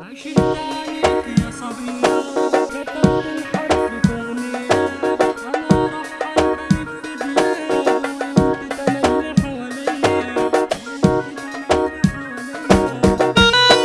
عشت عليك يا صبية كتبت الحرف في أنا راح ألف بلاد وأنت تملي حواليا وأنت تملي حواليا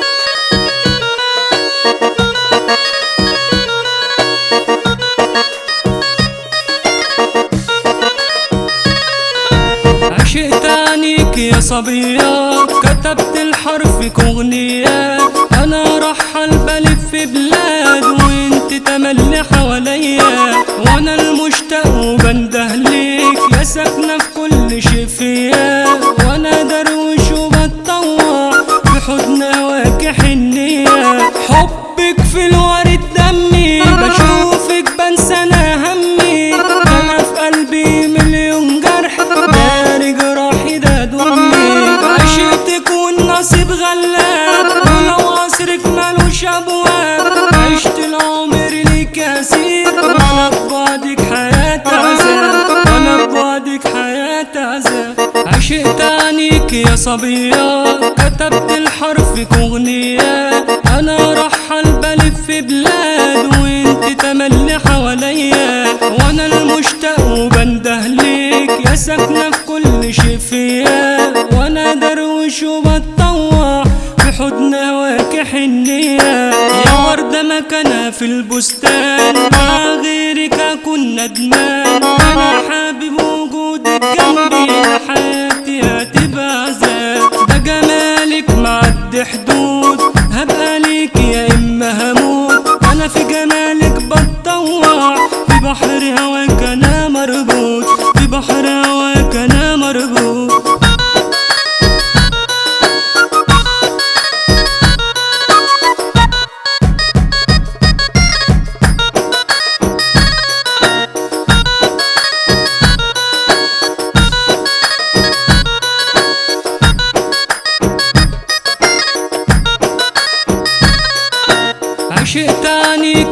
عشقت عنيك يا صبية كتبت الحرف في أغنية. أنا رحل بلف بلاد وأنت تملي حواليا وأنا المشتاق وبنده ليك. يا ساكنة في كل شي فيا والنصيب غلاب. ولو عصرك ملوش أبواب. عشت العمر ليك أسير وأنا ببعدك حياة عذاب. وأنا ببعدك حياة عذاب. عشقت عنيك يا صبية كتبت الحرف في أغنية. أنا رحل بلف بلاد. وأنت تملي حواليا وأنا المشتاق وبنده ليك يا ساكنة في كل شي فيا وأنا دروش وبتطوع في حضن هواك حنية يا وردة مكانها في البستان مع غيرك أكون ندمان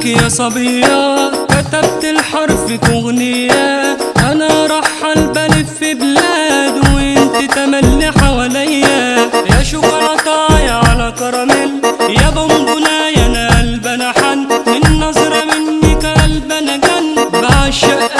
لك يا صبية كتبت الحرف أغنية. أنا رح البلد في بلاد وأنت تملي حواليا يا شوكولاتة يا على كراميل يا بونبولا يا أنا قلب أنا حن النظرة منك قلب أنا جن بعشق